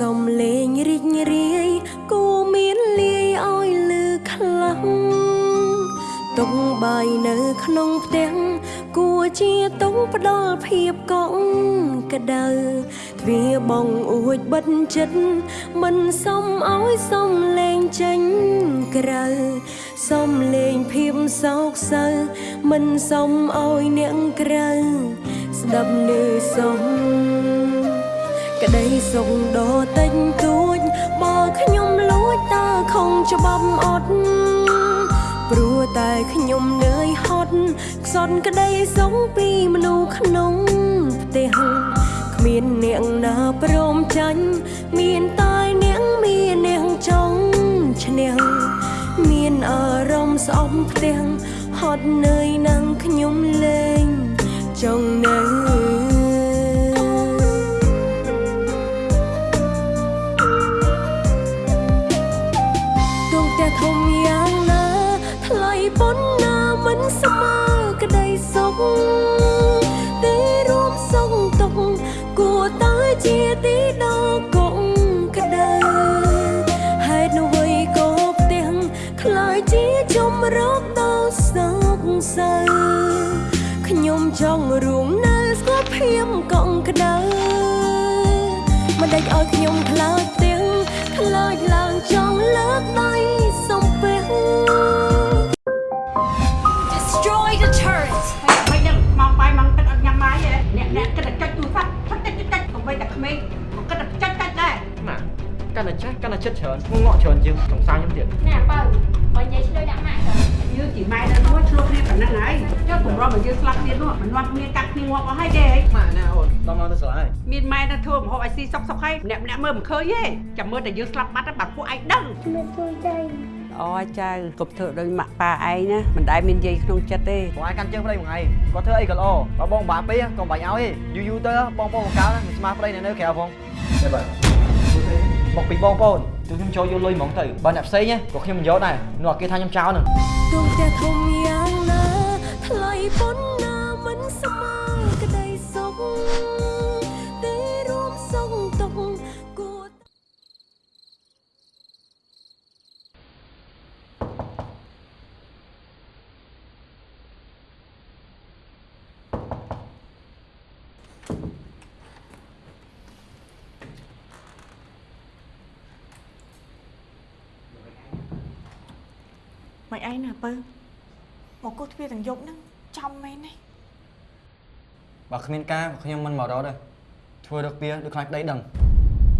សំលេងរីករាយគួមានលាយឲ្យលឺខ្លាំងទុកបាយនៅក្នុងផ្ទះគួជាទុកផ្ដល់ភាពកក់ក្ដៅទ្វារបងអួចបិទចិត្តមិនសមឲ្យសំលេងចេញក្រៅសំលេងភាពសោកសៅមិនសមឲ្យអ្នកក្រៅស្ដាប់នៅសំ ក្តីសុខដ៏តិចតួចបើខ្ញុំលួចតើខំច្បាប់អត់ព្រោះតែខ្ញុំនឿយហត់ខ្សត់ក្តីសុខពីមនុស្សក្នុងផ្ទះគ្មានអ្នកណាព្រមចាញ់មានតែអ្នកមានអ្នកចង់ឈ្នះមានអារម្មណ៍ស្អប់ផ្ទះហត់នឿយនឹងខ្ញុំ ខ្ញុំខ្លាចទាំងខ្លាចឡើងចង់លើកដៃសំពះ Destroy the turret. មិនដឹងមកបាយមកទឹកអត់ញ៉ាំបាយទេអ្នកអ្នកគិតតែចុចទូរស័ព្ទផឹកតិចតិចតិចកុំបីតែក្មេងក៏គិតតែចុចចុចដែរម៉ាកាន់តែចាស់កាន់តែចិត្តច្រើនងក់ច្រើនជាងសង្សារខ្ញុំទៀត Nè bầu, បើនិយាយឆ្លើយដាក់ម៉ាក់ទៅយើងជាម៉ែនៅនោះឆ្លោះគ្នាប៉ុណ្ណឹងហើយចុះកម្រមកយើងស្លាប់គ្នានោះមិននាំគ្នាកាត់គ្នាងាប់អស់ហើយទេម៉ាណា អូនដល់មកទៅស្រឡាយមានម៉ែនៅធ្វើម្ហូបឲ្យស៊ីសុកសុកហើយម្នាក់ម្នាក់មើលមិនឃើញទេចាំមើលតែយើងស្លាប់បាត់ទៅបាត់ពួកឯងដឹងអូចៅកុំធ្វើដោយម៉ាក់ប៉ាឯងណាមិនដែលមានយាយក្នុងចិត្តទេបងឯងកាន់ជើងប្តីមួយថ្ងៃគាត់ធ្វើអីក៏ល្អបើបងបាក់ពេកក៏បាច់ឲ្យទេយូរយូរទៅបងប្អូនបង្កើតមិនស្មារប្តីនៅនៅក្រៅផងទេបាទមកពីបងប្អូនទោះខ្ញុំចូលយកលុយហ្មងទៅបើអ្នកផ្សេងក៏ខ្ញុំមិនយកដែរនោះគេថាខ្ញុំចោលនឹងដងផ្ទះធំយ៉ាងណាថ្លៃប៉ុណ្ណា អីណាពើមកគោះទ្វារទាំងយប់ហ្នឹងចំមែនទេបើគ្មានការខ្ញុំមិនមករត់ទេធ្វើរកពីដូចខ្លាចប្តីដឹង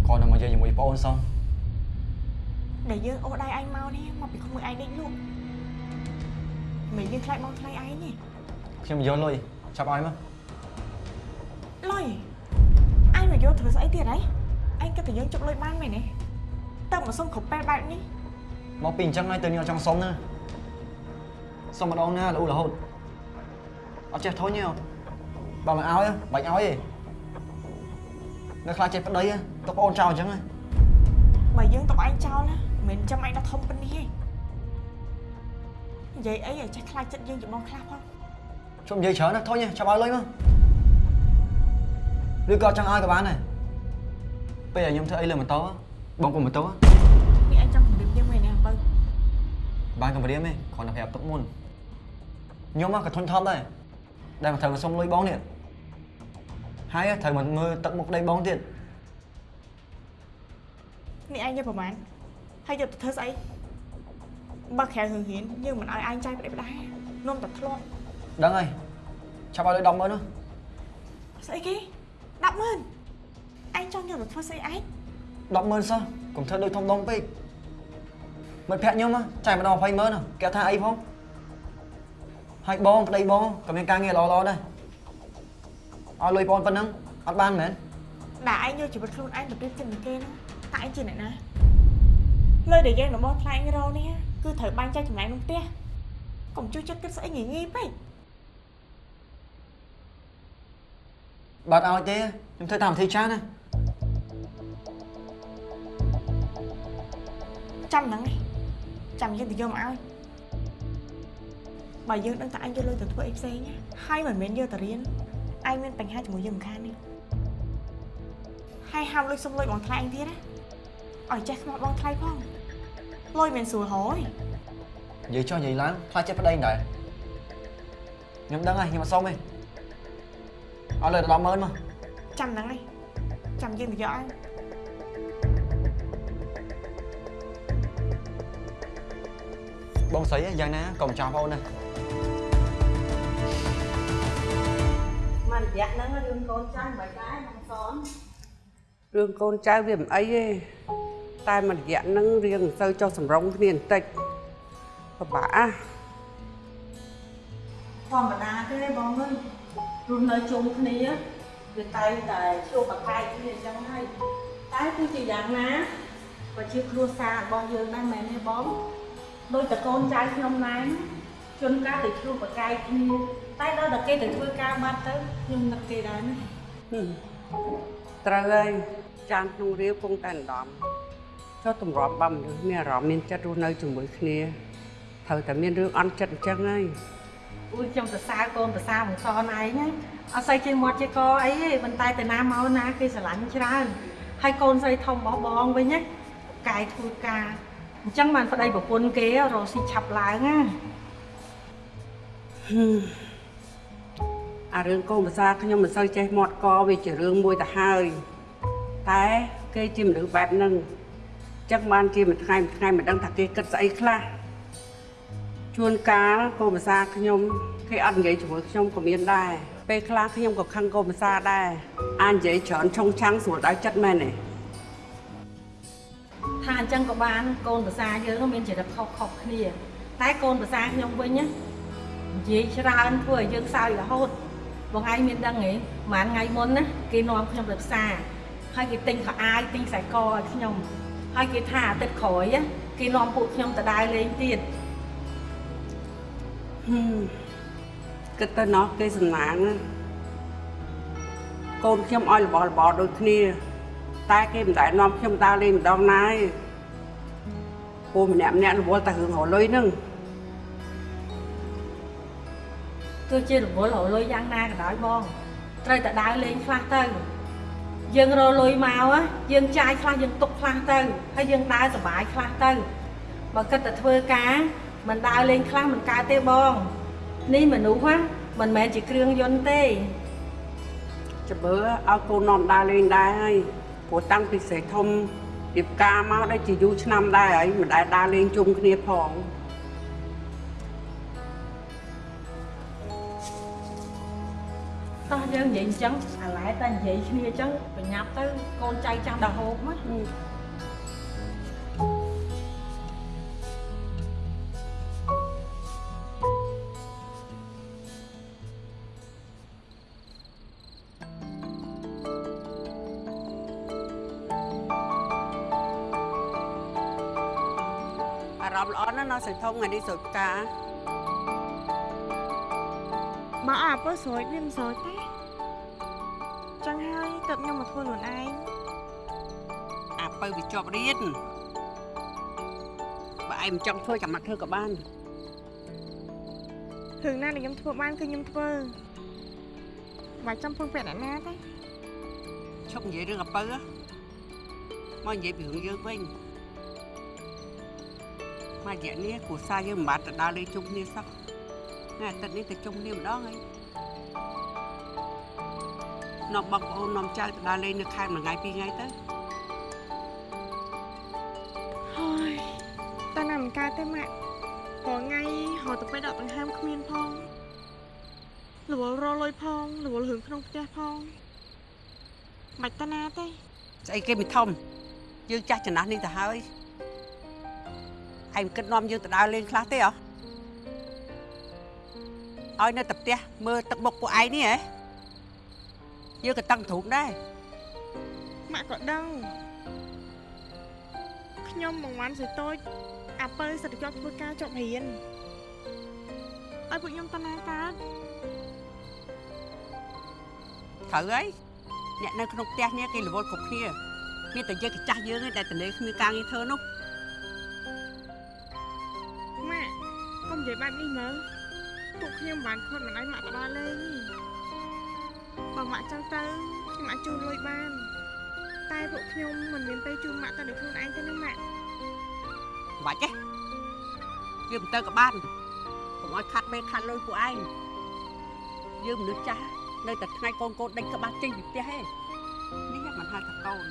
គ្រាន់តែមកនិយាយជាមួយបងអូនសោះដែលយើងអូដៃឯងមកនេះមកពីក្មួយឯងដេកលក់មិនយើងខ្លាចមកថ្លៃឯងទេខ្ញុំយកលុយចាប់ឲ្យមកលុយឯងមកយកធ្វើស្អីទៀតហីឯងគិតតែយើងជប់លុយបានមែនទេតើមកសុំគ្រប់ពេលបែបនេះមកពីអញ្ចឹងហើយទៅខ្ញុំអត់ចង់សុំណា សុំម្ដងណារហូតរហូតអត់ចេះធុញទេបើមិនឲ្យបាច់ឲ្យទេនៅខ្លាចចេះប្តីទៅបងអូនចោលអញ្ចឹងហ៎បើយើងទុកឯងចោលណាមិនចាំឯងដល់ធំប៉ុណ្នេះទេនិយាយអីឲ្យចេះខ្លាចចិត្តយើងជាបងខ្លះផងជុំនិយាយច្រើនណាធុញទេចាប់ឲ្យលុយមកឬក៏អត់ចង់ឲ្យក៏បានដែរពេលដែលខ្ញុំធ្វើអីលើម៉ូតូបងកុំម៉ូតូនេះឯងចង់គំរាមយើងមែនទេបើបានកំរាមទេគ្រាន់តែប្រាប់ទុកមុន ខ្ញុំក៏ធុញថប់ដែរដែលមកត្រូវមកសុំលុយបងនេះហើយត្រូវមកមើលទឹកមុខប្តីបងទៀតនេះឯងយកប្រហែលហើយយកទៅធ្វើស្អីបើក្រៅរឿងហ៊ានយើងមិនឲ្យឯងចាយប្តីផ្ដានាំតែធ្លាប់ដឹងហើយចាប់ឲ្យលុយ10ម៉ឺននោះស្អីគេ100000ឯងចង់យកទៅធ្វើស្អីឯង10ម៉ឺនសោះកុំធ្វើដូចធំដុំពេកមិត្តភក្តិខ្ញុំចាយម្ដង20ម៉ឺនគេថាអីផង ហើយបងប្តីបងក៏មានការងារល្អៗដែរឲ្យលុយបងប៉ុណ្ណឹងអត់បានមែនដាក់ឯងយកជីវិតខ្លួនឯងទៅប្រៀបជាមួយគេនោះតើឯងជាអ្នកណាលុយដែលយើងរបស់ថ្លៃរោនេះគឺត្រូវបាញ់ចែកចំណែកក្នុងផ្ទះកុំជួយចិត្តគិតស្អីងាយងាយពេកបើអត់ឲ្យទេខ្ញុំធ្វើតាមវិធីចាស់ណាចាំហ្នឹងឯងចាំយើងទៅយកមកឲ្យ បើយើងដឹងថាឯងយកលុយទៅធ្វើអីផ្សេងណាហើយមិនមែនយកទៅរៀនឯងមានបញ្ហាជាមួយយើងមិនខាននេះហហើយហាមលុយសុំលុយបងថ្លៃទៀតណាឲ្យចេះខ្មោចបងថ្លៃផងលុយមិនស្រួលហយនិយាយចុះនិយាយឡើងខ្លាចចិត្តប្តីដែរខ្ញុំដឹងហើយខ្ញុំអត់សុំទេឲ្យលើដល់100,000មកចាំហ្នឹងឯងចាំយើងទៅយកឲ្យបងស្រីយ៉ាងណាក៏មិនចោះបងអូ មករយៈហ្នឹងរឿងកូនចាំមិនដែរបងសនរឿងកូនចៅវាមិនអីទេតែមួយរយៈហ្នឹងរៀងមិនសូវចុះសម្រងគ្នាបន្តិចពិបាកអាធម្មតាទេបងអើយរស់នៅជុំគ្នាវាតែងតែជួបប្រកែកគ្នាអញ្ចឹងហើយតែទោះជាយ៉ាងណាក៏ជាគ្រួសាររបស់យើងដែរមែនទេបងដូចតកូនចៅខ្ញុំណែនជួនកាលទៅជួបប្រកែកគ្នា តែដល់តែគេទៅធ្វើការបាត់ទៅខ្ញុំនឹកគេដែរណាហឹមត្រូវហើយចានក្នុងរាវគង់តែម្ដងចុះតម្រាំបំមនុស្សមានអារម្មណ៍មានចិត្តរស់នៅជាមួយគ្នាត្រូវតែមានរឿងអន់ចិត្តអញ្ចឹងហើយអួយខ្ញុំសរសើរកូនប្រសាបងសនឯងណាអត់សូវជាមាត់ជាកអីទេប៉ុន្តែទៅណាមកណាគេស្រឡាញ់ច្រើនហើយកូនស្រីធំរបស់បងវិញណាកាយធ្វើការអញ្ចឹងបានប្តីប្រពន្ធគេរកស៊ីឆាប់ឡើងណា អារឿងកូនភាសាខ្ញុំមិនសូវចេះមាត់កវាជារឿងមួយទៅហើយតែគេជាមនុស្សបែបហ្នឹងអញ្ចឹងបានជាមួយថ្ងៃមួយថ្ងៃមិនដឹងថាគេគិតស្អីខ្លះជួនកាលកូនភាសាខ្ញុំគេអត់និយាយជាមួយខ្ញុំក៏មានដែរពេលខ្លះខ្ញុំក៏ខឹងកូនភាសាដែរអាចនិយាយច្រើនឆុងឆាំងស្រួលដៅចិត្តមែនទេថាអញ្ចឹងក៏បានកូនភាសាយើងមានចរិតខុសខុសគ្នា តែកូនភាសាខ្ញុំវិញណានិយាយច្រើនធ្វើឲ្យយើងសើចរហូត បងឯងមានដឹងទេប្រហែលថ្ងៃមុនណាគេនាំខ្ញុំទៅផ្សារហើយគេទិញខោអាវទិញខ្សែកឲ្យខ្ញុំហើយគេថាអាទិត្យក្រោយណាគេនាំពួកខ្ញុំទៅដើរលេងទៀតហឹមគិតទៅណោះគេសំណាងណាកូនខ្ញុំឲ្យរបររបរដូចគ្នា តែគេមិនដែលនាំខ្ញុំដើរលេងម្ដងណាទេពូម្នាក់ម្នាក់រវល់តែរឿងរលុយហ្នឹង ទោះជារវល់រលុយយ៉ាងណាក៏ដោយបងត្រូវតែដើរលេងខ្លះទៅយើងរលុយមកណាយើងចាយខ្លះយើងទុកខ្លះទៅហើយយើងដើរសុបាយខ្លះទៅបើគិតតែធ្វើការមិនដើរលេងខ្លះមិនកើតទេបងនេះមនុស្សណាមិនមែនជាគ្រឿងយន្តទេច្បើឲ្យកូននាំដើរលេងដែរហើយព្រោះតាំងពីស្រីធំរៀបការមកដែលជាយូរឆ្នាំដែរហើយមិនដែលដើរលេងជុំគ្នាផង យើងនិយាយអញ្ចឹងអាឡែតែនិយាយគ្នាអញ្ចឹងប្រញាប់ទៅកូនចៅចាំដល់ហូបណាអារម្មណ៍ល្អណាស់ណាស់ស្រីធំថ្ងៃនេះសុខការបើអាពើស្រួយវាមិនស្រួយទេចឹង ហើយទៅខ្ញុំមកធ្វើខ្លួនឯងអាពៅវាជាប់រៀនបើឯងមិនចង់ធ្វើចាំមកធ្វើក៏បានរឿងណាដែលខ្ញុំធ្វើបានគឺខ្ញុំធ្វើមិនចាំពឹងពាក់អ្នកណាទេឈប់និយាយរឿងអាពៅហ៎មកនិយាយពីរឿងយើងវិញមករយៈនេះគ្រួសារយើងមិនបានទៅដើរលេងជុំគ្នាសោះថ្ងៃអាទិត្យនេះទៅជុំគ្នាម្ដងហើយ នាំបងប្អូននាំចៅទៅដើរលេងនៅខេត្តមួយថ្ងៃពីរថ្ងៃទៅហើយតើណាមិនកើតទេម៉ាក់ព្រោះថ្ងៃហៅទៅពេលដកដង្ហើមគ្មានផងរវល់រលុយផងរវល់រឿងក្នុងផ្ទះផងមិនតាណាទេស្អីគេមិនធំយើងចាស់ចំណាស់នេះទៅហើយឯងគិតនាំយើងទៅដើរលេងខ្លះទេហ៎ឲ្យនៅតែផ្ទះមើលទឹកមុខពួកឯងនេះហ៎ យើងក៏តឹងទ្រូងដែរម៉ាក់ក៏ដឹងខ្ញុំមួយវ៉ាន់ស្រីតូចអាពើសិតជាប់ធ្វើការជាប់រៀនឲ្យពួកខ្ញុំតាណាកើតត្រូវហើយអ្នកនៅក្នុងផ្ទះនេះគេរវល់គ្រប់គ្នាមានតែយើងកចាស់យើងឯងដែលតលេគ្មានការងារធ្វើនោះម៉ាក់កុំនិយាយបែបនេះមើលពួកខ្ញុំមិនបានខត់មិនឲ្យម៉ាក់ទៅដល់លេងទេ បើម៉ាក់ចង់ទៅខ្ញុំអាចជួលលុយបាន តែពួកខ្ញុំមិនមានពេលជួបម៉ាក់តែដោយខ្លួនឯងទេណាម៉ាក់មិនបាច់ទេយើងមិនទៅក៏បានកុំឲ្យខាត់មេខាត់លុយពួកឯងយើងមនុស្សចាស់នៅតែថ្ងៃកូនកូនដេញក្បាស់ចេញពីផ្ទះឯងនេះមិនហៅថាកូន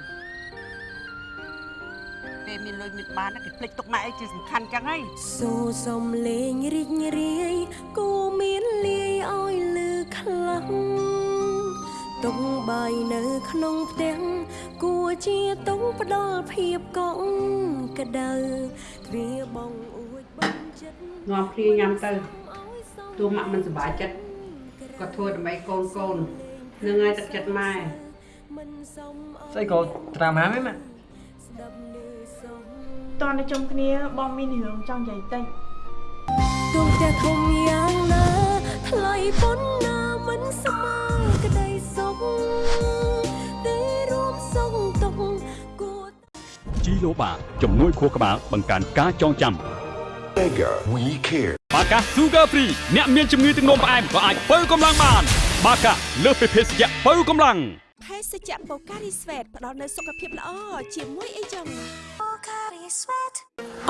ពេលមានលុយមានបានគេភ្លេចទុកម៉ែអីជាសំខាន់ចឹងហីសូសំលេងរីករាយគូមានលាយឲ្យលឺខ្លាំង តុងបាយនៅក្នុងផ្ទះគួរជាតុងផ្ដល់ភាពកក់ក្ដៅទ្វាបងអួចបងចិត្តនាំគ្នាញ៉ាំទៅទោះម៉ាក់មិនសប្បាយចិត្តក៏ធ្វើដើម្បីកូនកូននឹងឲ្យទឹកចិត្តម៉ែមិនសមអស្អីក៏ត្រាំហាមហ៎ម៉ាក់ស្ដាប់លឺសំតនតែជុំគ្នាបងមានរឿងចង់និយាយតិចទោះតែធំយ៉ាងណាថ្លៃប៉ុណ្ណាមិនស្មើក្តី សុខតែរួមសុខទុកគួរជីឡូបាជំនួយខួរក្បាលបង្កើនការចងចាំ Mega We Care បាកា Sugar Free អ្នកមានជំងឺទឹកនោមផ្អែមក៏អាចបើកម្លាំងបាន បាកាលើសពីភេសជ្ជៈបើកម្លាំងភេសជ្ជៈបូការីស្វេតផ្ដល់នូវសុខភាពល្អជាមួយអីចឹង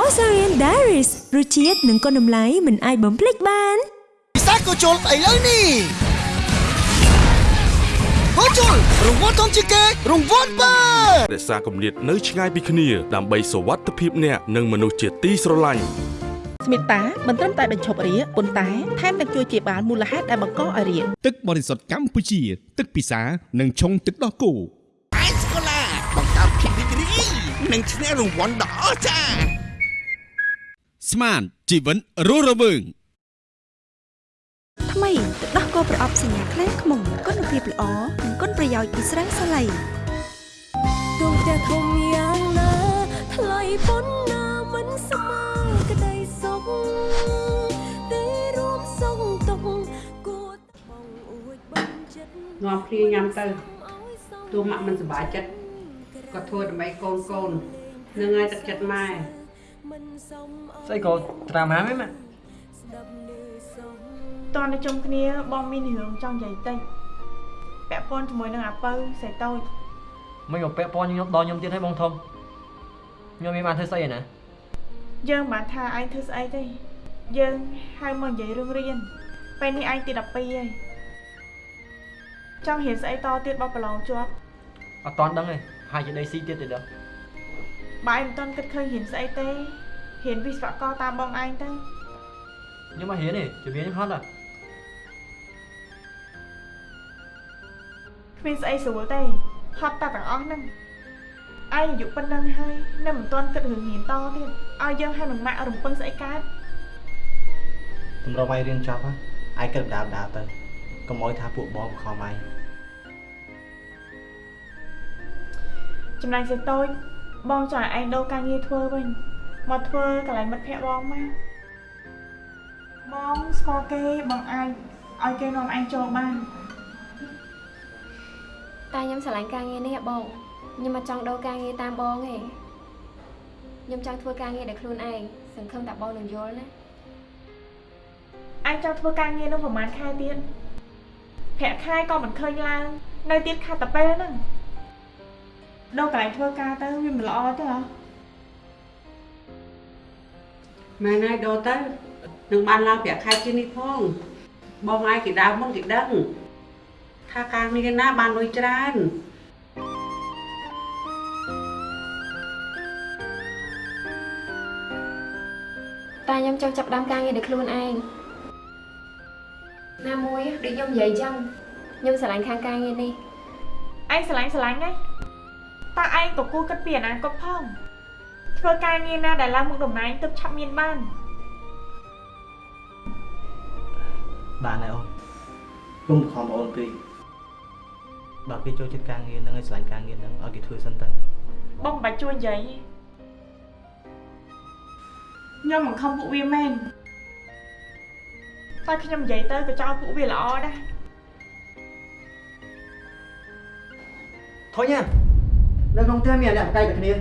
Osarian Diaries រសជាតិនិងគុណតម្លៃមិនអាចបំភ្លេចបានពិសេសក៏ជុលស្អីលើនេះ ហូជុលរង្វាន់ធំជាងគេរង្វាន់បើរក្សាគម្លាតនៅឆ្ងាយពីគ្នា ដើម្បីសុវត្ថិភាពអ្នកនិងមនុស្សជាទីស្រឡាញ់ស្មិតាមិនត្រឹមតែបញ្ឈប់រាគប៉ុន្តែថែមទាំងជួយជាបាលមូលហេតុដែលបង្កឲ្យរាគទឹកបរិសុទ្ធកម្ពុជា ទឹកពិសានិងឆុងទឹកដោះគោអេសកូឡាបង្កើតភាពរីករាយនិងឈ្នះរង្វាន់ដ៏អស្ចារ្យស្មានជីវិតរស់រវើងថ្មីទឹ កដោះគោប្រអប់សញ្ញាខ្លាំងខ្មុំគុណភាពល្អនិងគុណប្រយោជន៍ពីស្រាសាឡៃទោះតែធំយ៉ាងណាថ្លៃប៉ុណ្ណាមិនស្មើក្តីសុខតែរួមសុខទុកគួរបងអួចបងចិត្តនាំគ្នាញ៉ាំទៅទោះម៉ាក់មិនសប្បាយចិត្តក៏ធ្វើដើម្បីកូនកូននឹងឲ្យទឹកចិត្តម៉ែមិនសមអស្អីក៏ត្រាំហាមហ៎ម៉ាក់ស្ដាប់លឺសំ តនតែជុំគ្នាបងមានរឿងចង់និយាយតិចពាក់ព័ន្ធជាមួយនឹងអាពៅស្រីតូចមិនមកពាក់ព័ន្ធខ្ញុំដល់ខ្ញុំទៀតហើយបងធំខ្ញុំមានបានធ្វើស្អីឯណាយើងមិនបានថាឯងធ្វើស្អីទេយើងហៅមកនិយាយរឿងរៀនពេលនេះឯងទី12ហើយចង់រៀនស្អីតទៀតបោះប្រឡងជាប់អត់តាន់ដឹងទេហើយជាដីស៊ីទៀតទេដល់បើឯងមិនទាន់គិតឃើញរៀនស្អីទេរៀនវិស្វករតាមបងឯងទៅខ្ញុំមករៀនទេជំនាញខ្ញុំហត់ហ่ะ គ្មានស្អីស្រួលទេហត់តែទាំងអស់ហ្នឹងឯងអាយុប៉ុណ្ណឹងហើយនៅមិនទាន់គិតរឿងរៀនតទៀតឲ្យយើងឲ្យនឹងម៉ាក់រំពឹងស្អីកើតតម្រុំឲ្យរៀនចប់ហ่ะឯងគិតដើមដើមទៅកុំអោយថាពួកបងខំឯងចំណែកសេតូចបងចង់ឲ្យឯងដូរការងារធ្វើវិញមកធ្វើកន្លែងមិត្តភក្តិបងមកបងស្គាល់គេបងអាចឲ្យគេនាំឯងចូលបាន តែខ្ញុំស្រឡាញ់ការងារនេះហ៎បងខ្ញុំមកចង់ដូរការងារតាមបងទេខ្ញុំចង់ធ្វើការងារដោយខ្លួនឯងសង្ឃឹមថាបងនឹងយល់ណាឯងចង់ធ្វើការងារនោះប្រហែលខែទៀតប្រាក់ខែក៏មិនឃើញឡើងនៅទៀតខាត់តែពេលហ្នឹងដូរកន្លែងធ្វើការទៅវាមិនល្អទេហ៎ម៉ែណៃដូរទៅនឹងបានឡើងប្រាក់ខែជាងនេះផងបងឯងគេដើមមកគេដឹង ថាការងារណាបានលុយច្រើនតែខ្ញុំចង់ចាប់ផ្ដើមការងារដោយខ្លួនឯងណាមួយដូចខ្ញុំនិយាយអញ្ចឹងខ្ញុំស្រឡាញ់ខាងការងារនេះឯងស្រឡាញ់ស្រឡាញ់ហ្នឹងតើឯងក៏គួរគិតពីអនាគតផងធ្វើការងារណាដែលឡើងមុខតំណែងទើបឆាប់មានបានបានហើយអូនគុំខំអូនពេក បើគេចូលចិត្តការងារហ្នឹងឲ្យឆ្លាញ់ការងារហ្នឹងឲ្យគេធ្វើសិនទៅបងមិនបាច់ជួយនិយាយទេខ្ញុំមិនខំពួកវាមែនតែខ្ញុំនិយាយទៅក៏ចង់ឲ្យពួកវាល្អដែរធុញណានៅក្នុងផ្ទះមានអ្នកបកៃតែគ្នា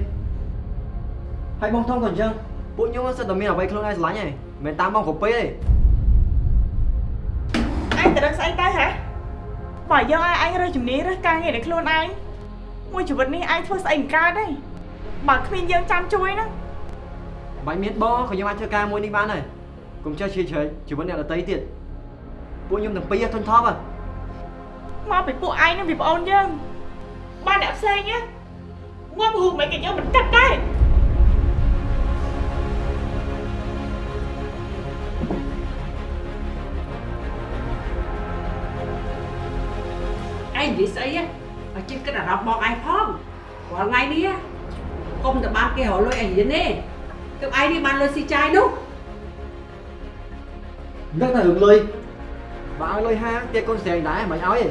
ហើយបងធំក៏អញ្ចឹងពួកខ្ញុំសិតតែមានអ្វីខ្លួនឯងស្រឡាញ់ឯងមិនមែនតាមបងគ្រប់ពេលទេឯងទៅរកស្អីទៅហ៎ បើយើងឲ្យឯងរើសជំនាញរើសការងារដែលខ្លួនឯងមួយជីវិតនេះឯងធ្វើស្អីមិនកើតទេបើគ្មានយើងចាំជួយណាបាញ់មានបងក៏ខ្ញុំអាចធ្វើការមួយនេះបានដែរកុំចេះជ្រៀតជ្រែកជីវិតអ្នកដទៃទៀតពួកខ្ញុំទាំងពីរធុញថប់ហ៎មកពីពួកឯងនឹងពីប្អូនយើងបានអ្នកផ្សេងណាងាប់រូបមិនក៏យើងមិនគិតដែរ ឯងនិយាយស្អីហ៎ឲ្យជិះគិតអារម្មណ៍បងឯងផងរាល់ថ្ងៃនេះកុំតែបានគេរកលុយឲ្យរៀនទេទើបឯងនេះបានលុយស៊ីចាយនោះនឹកតែរឿងលុយបើឲ្យលុយហាងទៀតកូនស្រែងដែរមិនឲ្យទេ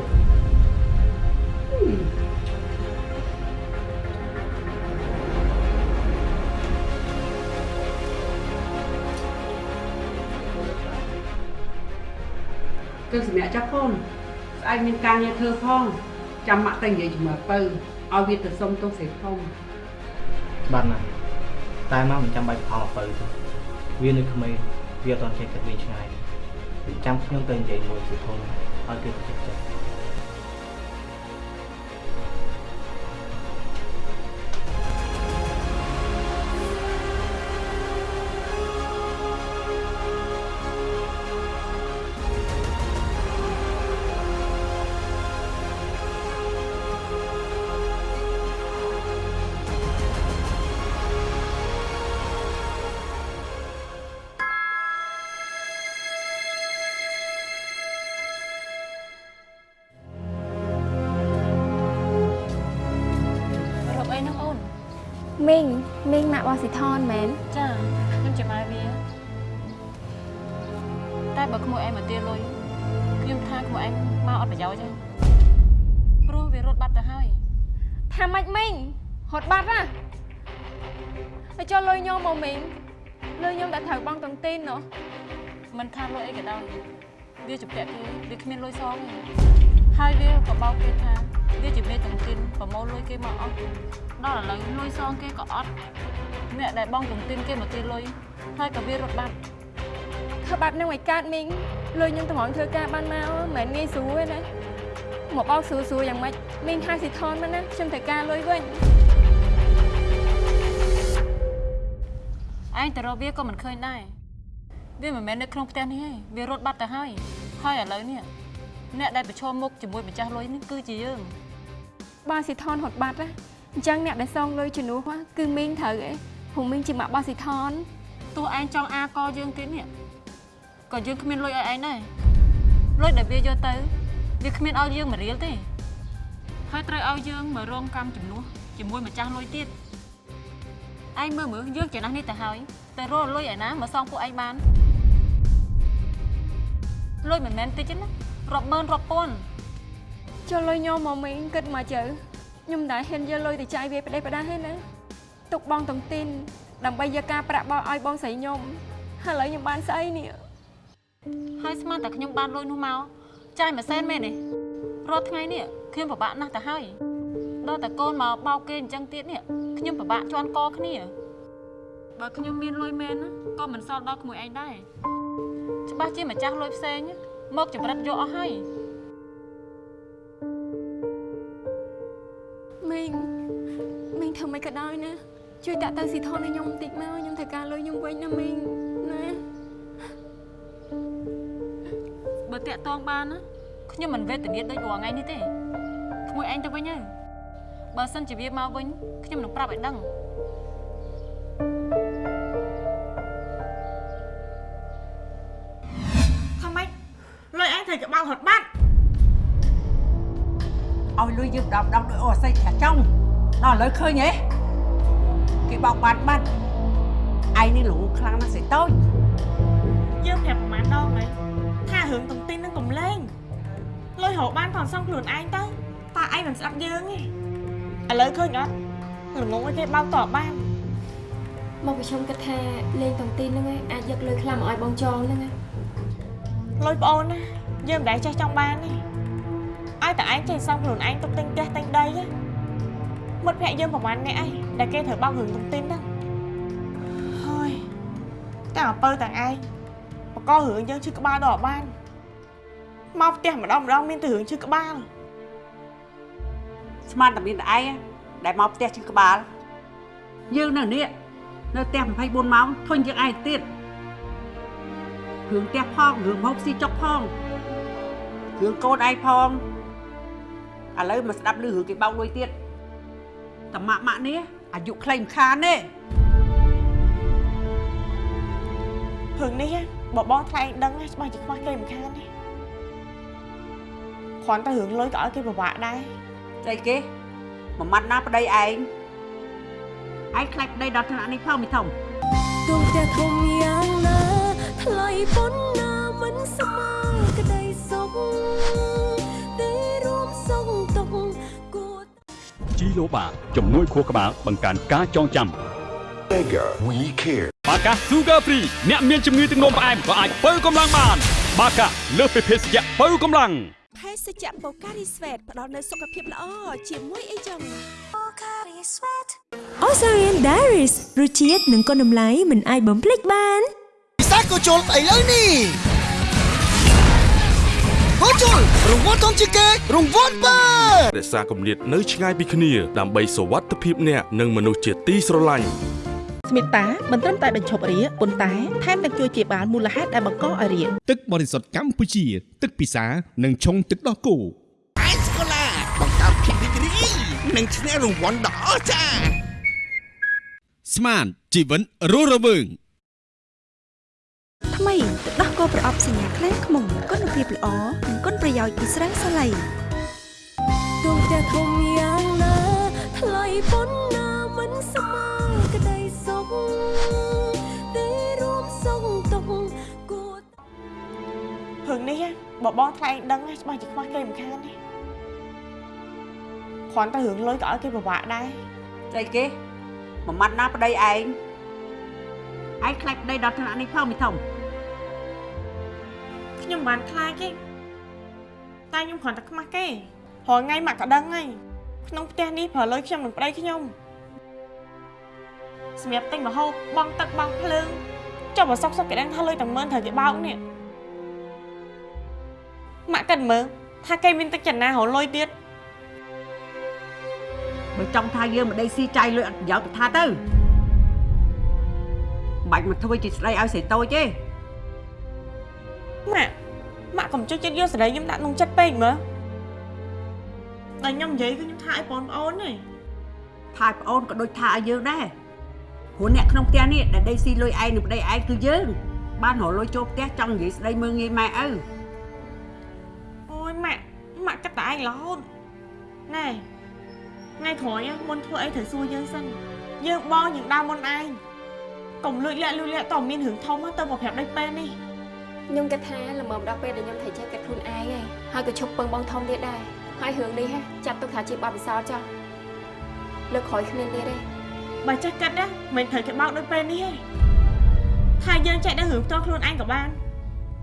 គឺសម្រាប់ចាស់កូន ស្អែកមានការងារធ្វើផងចាំម៉ាក់តែនិយាយជាមួយពៅឲ្យវាទៅសុំទោសស្រីធំបាទណាតែមកមិនចាំបាច់ផលអពៅទេវានៅក្មេងវាអត់ទាន់ចេះគិតវិញឆ្ងាយទេចាំខ្ញុំទៅនិយាយមួយសិធំឲ្យគេទៅចិត្តចិត្ត វាជំពាក់គេវាគ្មានលុយសងទេហើយវាក៏បោកគេថាវាជាមេតុងទីនប្រមូលលុយគេមកអស់ដល់ឥឡូវលុយសងគេក៏អត់អ្នកដែលបងតុងទីនគេមកទាលុយហើយក៏វារត់បាត់ធ្វើបាត់នឹងឲ្យកើតមីងលុយញោមតម្រង់ធ្វើការបានមកមិនមែនងាយស្រួលទេណាមកបោកស្រួលស្រួលយ៉ាងម៉េចមីងហៅស៊ីថនមកណាខ្ញុំត្រូវការលុយវិញឯងទៅរកវាក៏មិនឃើញដែរ វាមិនមែននៅក្នុងផ្ទះនេះទេវារត់បាត់ទៅហើយហើយឥឡូវនេះអ្នកដែលប្រឈមមុខជាមួយម្ចាស់លុយនេះគឺជាយើងបើស៊ីថនហត់បាត់ណាអញ្ចឹងអ្នកដែលសងលុយជំនួសគឺមីងត្រូវឯងព្រោះមីងជាម៉ាក់បោះស៊ីថនទោះឯងចង់អាកយើងទៀតនេះក៏យើងគ្មានលុយឲ្យឯងដែរលុយដែលវាយកទៅវាគ្មានឲ្យយើងមួយរៀលទេហើយត្រូវឲ្យយើងមករងកម្មជំនួសជាមួយម្ចាស់លុយទៀតឯងមើលមើលយើងចំណាស់នេះទៅហើយទៅរកលុយឯណាមកសងពួកឯងបាន លុយមិនមែនតិចទេណារាប់ម៉ឺនរាប់ពាន់ចូលលុយញោមមកមីងគិតមកជើខ្ញុំមិនដែលហ៊ានយកលុយទៅចាយវាផ្ដេសផ្ដាស់ទេណាទុកបងតុងទីនដើម្បីយកការប្រាក់បោឲ្យបងស្រីខ្ញុំហើយឥឡូវខ្ញុំបានស្អីនេះហើយស្មានតែខ្ញុំបានលុយនោះមកចាយមួយសែនមែនទេរាល់ថ្ងៃនេះខ្ញុំពិបាកណាស់ទៅហើយដល់តែកូនមកបោកគេអញ្ចឹងទៀតនេះខ្ញុំពិបាកជន់កគ្នាបើខ្ញុំមានលុយមែនណាក៏មិនសល់ដល់ក្មួយឯងដែរ ច្បាស់ជាម្ចាស់លុយផ្សេងមកចម្រិតយកអស់ហើយមីងមីងធ្វើមិនក៏ដោយណាជួយតាក់ទៅស៊ីថនឲ្យខ្ញុំបន្តិចមកខ្ញុំត្រូវការលុយខ្ញុំវិញណាមីងណាបើតាក់តងបានណាខ្ញុំមិនវេទនាដូចរាល់ថ្ងៃនេះទេក្មួយឯងទៅវិញទៅបើសិនជាវាមកវិញខ្ញុំនឹងប្រាប់ឲ្យដឹង ដល់ដល់ដោយអូស័យចាចង់ដល់ឥឡូវឃើញហ៎គេបោកបាត់បាត់ឯងនេះលងខ្លាំងណាស់ស្រីតូចយើងប្រាប់ប្រហែលដងហើយថារឿងតុងទីននឹងកំលែងលុយរកបានគាត់សងខ្លួនឯងទៅតើឯងមិនស្ដាប់យើងទេឥឡូវឃើញអត់ល្ងងឲ្យគេបោកតបបានមកប្រជុំគិតថាលេងតុងទីនហ្នឹងឯងអាចយកលុយខ្លះមកឲ្យបងចងហ្នឹងឯងលុយប្អូនណាយើងមិនដែលចេះចង់បានទេ ឲ្យតែឯងចេះសងខ្លួនឯងទុកទិញផ្ទះទិញដីណាមិត្តភក្តិយើងប្រហែលអ្នកឯងដែលគេត្រូវបោករឿងតុងទីនហ្នឹងហើយតែអពើទាំងឯងបកករឿងយើងឈឺក្បាលដល់អត់បានមកផ្ទះម្ដងម្ដងមានតែរឿងឈឺក្បាលស្មានតែមានតែឯងដែលមកផ្ទះជិះក្បាលយើងនៅនេះនៅផ្ទះ24ម៉ោងធុញជាងឯងទៀតរឿងផ្ទះផងរឿងហូបស៊ីចុកផងរឿងកូនឯងផង ឥឡូវមកស្ដាប់ឮរឿងគេបោកលុយទៀតតាម៉ាក់ម៉ាក់នេះអាយុខ្លីមិនខានទេរឿងនេះបបងថ្លែងដឹងច្បាស់ជាខ្វះគេមិនខានទេគ្រាន់តែរឿងលុយក៏ឲ្យគេពិបាកដែរស្អីគេមួយម៉ាត់ណាប្តីឯងឯងខ្លាចប្តីដល់ថ្នាក់នេះផងមីធំដួងផ្ទះធំយ៉ាងណាថ្លៃប៉ុណ្ណាមិនស្មើក្តីសុខ ជីឡូបាជំនួយខួរក្បាលបង្កើនការចងចាំ Mega We Care បាកា Sugar Free អ្នកមានជំងឺទឹកនោមផ្អែមក៏អាចបើកម្លាំងបាន បាកាលើសពីភេសជ្ជៈបើកម្លាំងភេសជ្ជៈបូការីស្វេតផ្ដល់នូវសុខភាពល្អជាមួយអីចឹងបូការីស្វេត Osarian Diaries រសជាតិនិងគុណតម្លៃមិនអាចបំភ្លេចបានពិសាក៏ជុលឥឡូវនេះ ហូជុលរង្វាន់ធំជាងគេរង្វាន់បើរក្សាគម្លាតនៅឆ្ងាយពីគ្នាដើម្បីសុវត្ថិភាពអ្នកនិងមនុស្សជាទីស្រឡាញ់ស្មិតាមិនត្រឹមតែបញ្ឈប់រាគប៉ុន្តែថែមទាំងជួយជាបានមូលហេតុដែលបង្កឲ្យរាគទឹកបរិសុទ្ធកម្ពុជា ទឹកពិសានិងឆុងទឹកដោះគោអេសកូឡាបង្កើតភាពរីករាយនិងឈ្នះរង្វាន់ដ៏អស្ចារ្យស្មានជីវិតរស់រវើងថ្មីទឹកដោះគោប្រអប់សញ្ញាខ្លែងខ្មុំគុណ ភាពល្អនិងគុណប្រយោជន៍ពីស្រាសាឡៃដួងផ្ទះធំយ៉ាងណាថ្លៃប៉ុណ្ណាមិនស្មើក្តីសុខទេរួមសុខទុកគួររឿងនេះបបងថ្លែងដឹងច្បាស់ជាខ្វះគេមិនខានទេគ្រាន់តែរឿងលុយក៏ឲ្យគេពិបាកដែរស្អីគេមួយម៉ាត់ណាប្តីឯងឯងខ្លាចប្តីដល់ថ្នាក់នេះផងមីធំ ខ្ញុំមិនបានខ្លាចទេតែខ្ញុំគ្រាន់តែខ្មាស់គេរាល់ថ្ងៃម៉ាក់ក៏ដឹងហើយក្នុងផ្ទះនេះប្រើលុយខ្ញុំនឹងប្តីខ្ញុំសម្រាប់ទិញម្ហូបបង់ទឹកបង់ភ្លើងចុះបើសុកសុកគេដឹងថាលុយតែម៉ឺនត្រូវគេបោកនេះម៉ាក់គិតមើលថាគេមានទឹកចិត្តណារកលុយទៀតបើចង់ថាយើងមិនដីស៊ីចាយលុយអត់ប្រយោជន៍ទៅថាទៅមិនបាច់មកធ្វើជាស្ដីឲ្យស្រីតូចទេ ម៉ាក់ម៉ាក់កុំចុចចិត្តយកសេរីខ្ញុំដាក់ក្នុងចិត្តពេកមើលតែខ្ញុំនិយាយគឺខ្ញុំថាឲ្យបងប្អូនទេថាប្អូនក៏ដូចថាឲ្យយើងដែរព្រោះអ្នកក្នុងផ្ទះនេះដែលដីស៊ីលុយឯងនឹងប្តីឯងគឺយើងបានរកលុយចូលផ្ទះចង់និយាយស្ដីមើងងាយម៉ែឪអូយម៉ាក់ម៉ាក់គិតតែឯងរហូតណែថ្ងៃក្រោយមុនធ្វើអីត្រូវសួរយើងសិនយើងបងយើងដើរមុនឯងកុំលួចលាក់លួចលាក់តើមានរឿងធំទៅមកប្រាប់ដេចពេលនេះ ខ្ញុំគិតថាល្មមដល់ពេលដែលខ្ញុំត្រូវចេះគិតខ្លួនឯងហើយហើយក៏ឈប់ពឹងបងធំទៀតដែរហើយរឿងនេះហ៎ចាត់ទុកថាជាបទពិសោធន៍ចុះលើកក្រោយគ្មានទៀតទេបើចេះគិតណាមិនត្រូវគេបោកដូចពេលនេះទេថាយើងចេះដឹងរឿងផ្ទាល់ខ្លួនឯងក៏បាន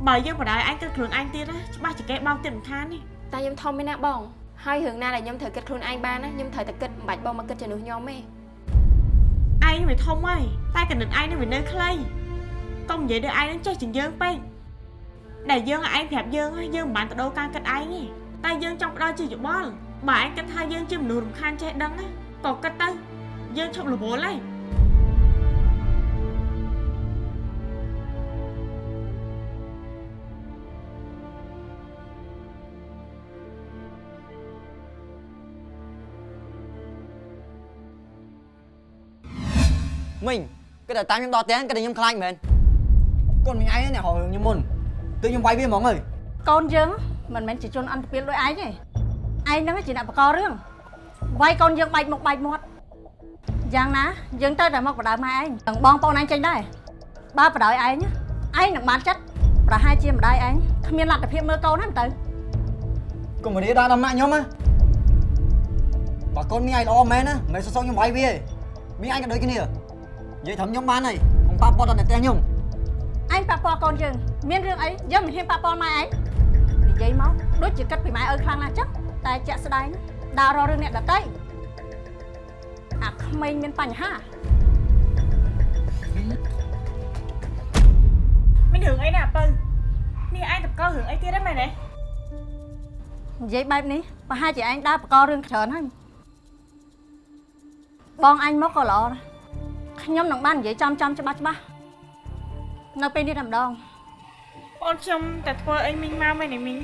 បើយើងបដៅឯងគិតខ្លួនឯងទៀតណាច្បាស់ជាគេបោកទៀតមិនខានទេតែខ្ញុំធំមែនណាបងហើយរឿងណាដែលខ្ញុំត្រូវគិតខ្លួនឯងបានណាខ្ញុំត្រូវតែគិតមិនបាច់បងមកគិតជំនួសខ្ញុំទេឯងវាធំហើយតែកណិតឯងនឹងវានៅខ្លីកុំនិយាយដល់ឯងនឹងចេះជាងយើងពេក ដែលយើងឲ្យឯងប្រាប់យើងហើយយើងមិនបានទៅដូរការគិតឯងទេតែយើងចង់ផ្ដល់ជាយោបល់បើឯងគិតថាយើងជាមនុស្សរំខានចេះដឹងណាក៏គិតទៅយើងឈប់រវល់ហើយមីងគេតែតាមខ្ញុំដល់ផ្ទះគេតែខ្ញុំខ្លាចមែនកូនមីងឯងនេះហៅរឿងខ្ញុំមុន គឺខ្ញុំវាយវាហ្មងហើយកូនយើងមិនមែនជាជនអន្តពាលដូចឯងទេឯងហ្នឹងជាអ្នកបករឿងវាយកូនយើងបែកមុខបែកមាត់យ៉ាងណាយើងទៅតែមកបដៅម៉ែឯងទាំងបងប្អូនឯងចេញដែរបើបដៅឯងឯងនឹងបានចិត្តប្រហែលជាម្ដាយឯងគ្មានលទ្ធភាពមើលកូនហ្នឹងទៅកុំរៀដល់ដល់ម៉ាក់ខ្ញុំណាបើកូនមីងឯងល្អមែនណាមិនសសងខ្ញុំវាយវាទេមីងឯងក៏ដូចគ្នានិយាយត្រឹមខ្ញុំបានហើយកុំប៉ះពាល់ដល់អ្នកផ្ទះខ្ញុំ ឯងប៉ះពាល់កូនយើងមានរឿងអីយើងមិនហ៊ានប៉ះពាល់ម៉ែឯងនិយាយមកដូចជាគិតពីម៉ែឪខ្លាំងណាស់ចឹងតែជាក់ស្ដែងដើររករឿងអ្នកដតីអាក្មេងមានបញ្ហាមានរឿងអីណាអពៅនេះឯងតករឿងអីទៀតហ្នឹងមែនទេនិយាយបែបនេះប្រហែលជាឯងដើរបករឿងច្រើនហើយបងអញមកក៏ល្អដែរខ្ញុំនឹងបាននិយាយចំចំច្បាស់ច្បាស់ នៅពេលនេះតែម្ដងអូនខ្ញុំតែធ្វើអីមីងមកមែនទេមីង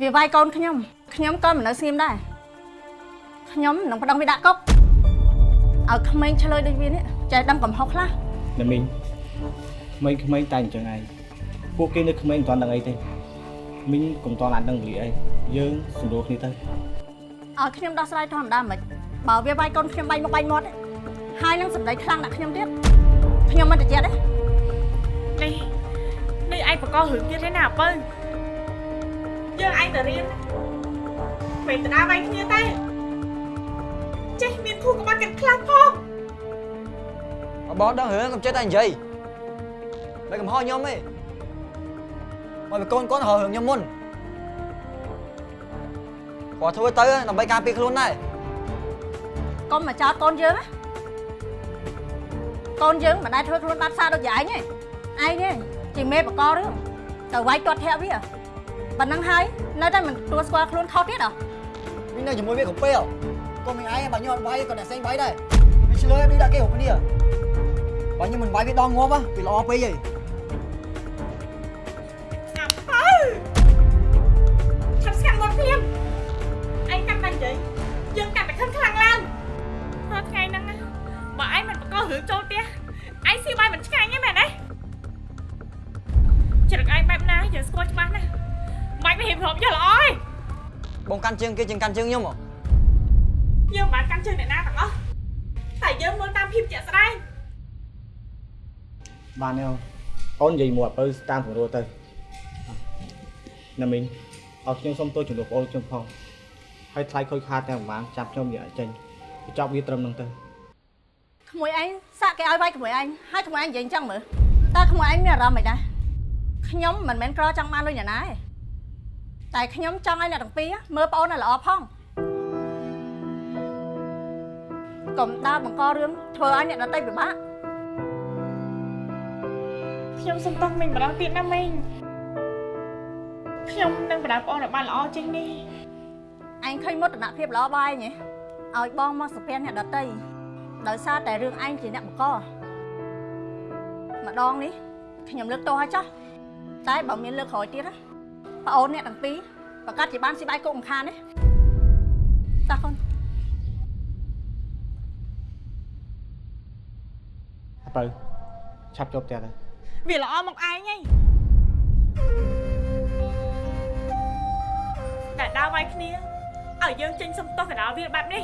វាវាយកូនខ្ញុំខ្ញុំក៏មិននៅស្ងៀមដែរខ្ញុំនឹងប្តឹងវាដាក់គុកឲ្យក្មេងឆ្លើយដូចវានេះចេះដឹងកំហុសខ្លះណាមីងក្មេងក្មេងតែអញ្ចឹងឯងពួកគេនៅក្មេងមិនទាន់ដឹងអីទេមីងកុំទាន់អាចដឹងវេលាអីយើងសម្រួលគ្នាទៅឲ្យខ្ញុំដោះស្រាយធម្មតាមិនបើវាវាយកូនខ្ញុំបាញ់មកបាញ់មាត់ទេហើយនឹងសម្ដីខ្លាំងដាក់ខ្ញុំទៀតខ្ញុំមិនតិចទេ នេះនេះឯងបកករឿងទៀតទេណាអពៅយើងឯងទៅរៀនមិនទៅដើរវាយគ្នាទេចេះមានគូក្បាច់กันខ្លាំងផងបងដឹងរឿងកុំចេះតែនិយាយមិនកំហុសខ្ញុំទេមកពីកូនកូនរករឿងខ្ញុំមុនគាត់ធ្វើទៅដើម្បីការពារខ្លួនដែរកុំមកចោទកូនយើងណាកូនយើងមិនដែលធ្វើខ្លួនបាត់សារដូចយ៉ាងឯងទេ ឯងទេជាមេបកករឿងទៅវាយទាត់ធាក់វាប៉ុណ្ណឹងហើយនៅតែមិនទទួលស្គាល់ខ្លួនខុសទៀតហ៎មីងនៅជាមួយវាកំពេលកុំមីងឯងបើខ្ញុំអត់វាយក៏អ្នកផ្សេងវាយដែរវាឆ្លើយដូចដាក់គេគ្រប់គ្នាបើខ្ញុំមិនវាយវាដងងាប់វាល្អពេកហីអពៅឆាប់ស្កាត់មាត់ភ្លាមឯងកាន់តែនិយាយយើងកាន់តែខឹងខ្លាំងឡើងព្រោះថ្ងៃហ្នឹងណាបើឯងមិនបកករឿងចូលផ្ទះឯងស៊ីបាយមិន ងបែបណាយើងស្គាល់ច្បាស់ណាស់មិនមិនហ៊ានព្រមយកល្អទេបងកាន់ជើងគេជាងកាន់ជើងខ្ញុំហ៎យើងមិនបានកាន់ជើងអ្នកណាទាំងអស់តែយើងមើលតាមភាពជាក់ស្ដែងបានទេអូននិយាយមកអពៅតាមស្រួលទៅណាមីងឲ្យខ្ញុំសុំទោសចំពោះបងអូនខ្ញុំផងហើយថ្លៃខូចខាតតែប្រហែលចាប់ខ្ញុំយកឲ្យចេញបញ្ចប់វាត្រឹមហ្នឹងទៅក្មួយឯងសាក់គេឲ្យវាយក្មួយឯងហើយក្មួយឯងនិយាយអញ្ចឹងមើលតើក្មួយឯងមានអារម្មណ៍មិនដែរ ខ្ញុំមិនមែនក្រចង់បានលុយអ្នកណាទេតែខ្ញុំចង់ឲ្យអ្នកទាំងពីរមើលប្អូនឲ្យល្អផងកុំដើរបង្ករឿងធ្វើឲ្យអ្នកដទៃពិបាកខ្ញុំសុំទោសម្ដងទៀតណាមីងខ្ញុំនឹងបដៅបងឲ្យបានល្អជាងនេះឯងឃើញមោទនភាពល្អបាយញ៉េឲ្យបងមកសុភ័ណ្ឌអ្នកដតីដោយសារតែរឿងឯងជាអ្នកបង្កម្ដងនេះខ្ញុំលើកទោសឲ្យចោះ តែបើមានលើកក្រោយទៀតណាប្អូនអ្នកទាំងពីរប្រកាសជាបានស៊ីបាយគុកមិនខានទេតោះកូនអពៅឆាប់ចូលផ្ទះទៅវាល្អមកឯងហីតែដើរវាយគ្នាឲ្យយើងចេញសុំទោសកណ្ដាលវាបែបនេះ